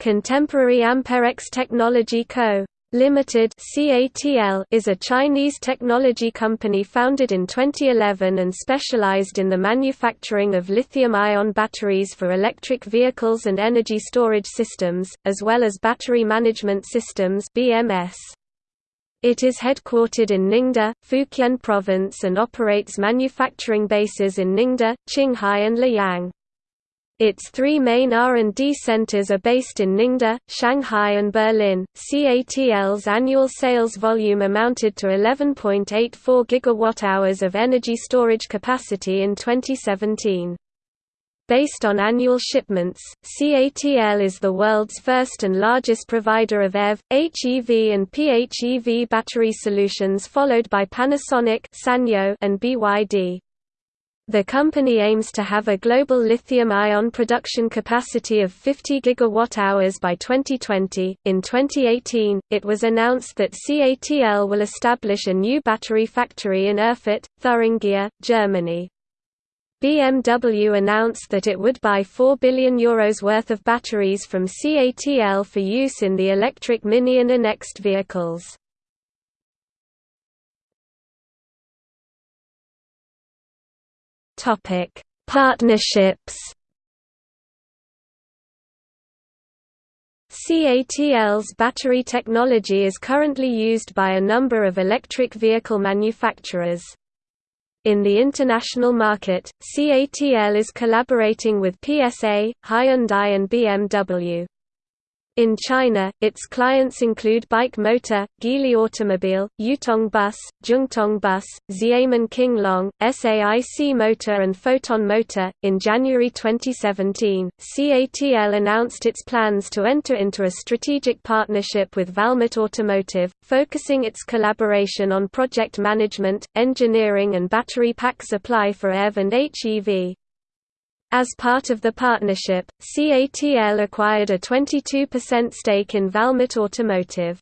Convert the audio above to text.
Contemporary Amperex Technology Co. Limited (CATL) is a Chinese technology company founded in 2011 and specialized in the manufacturing of lithium-ion batteries for electric vehicles and energy storage systems, as well as battery management systems (BMS). It is headquartered in Ningde, Fujian Province and operates manufacturing bases in Ningde, Qinghai and Luoyang. Its three main R&D centers are based in Ningde, Shanghai and Berlin. CATL's annual sales volume amounted to 11.84 gigawatt-hours of energy storage capacity in 2017. Based on annual shipments, CATL is the world's first and largest provider of EV, HEV and PHEV battery solutions followed by Panasonic and BYD. The company aims to have a global lithium-ion production capacity of 50 gigawatt-hours by 2020. In 2018, it was announced that CATL will establish a new battery factory in Erfurt, Thuringia, Germany. BMW announced that it would buy 4 billion euros worth of batteries from CATL for use in the electric Mini and Next vehicles. Topic: Partnerships. CATL's battery technology is currently used by a number of electric vehicle manufacturers. In the international market, CATL is collaborating with PSA, Hyundai and BMW. In China, its clients include BAIC Motor, Geely Automobile, Yutong Bus, Zhongtong Bus, Xiamen King Long, SAIC Motor, and Foton Motor. In January 2017, CATL announced its plans to enter into a strategic partnership with Valmet Automotive, focusing its collaboration on project management, engineering, and battery pack supply for EV and HEV. As part of the partnership, CATL acquired a 22% stake in Valmet Automotive.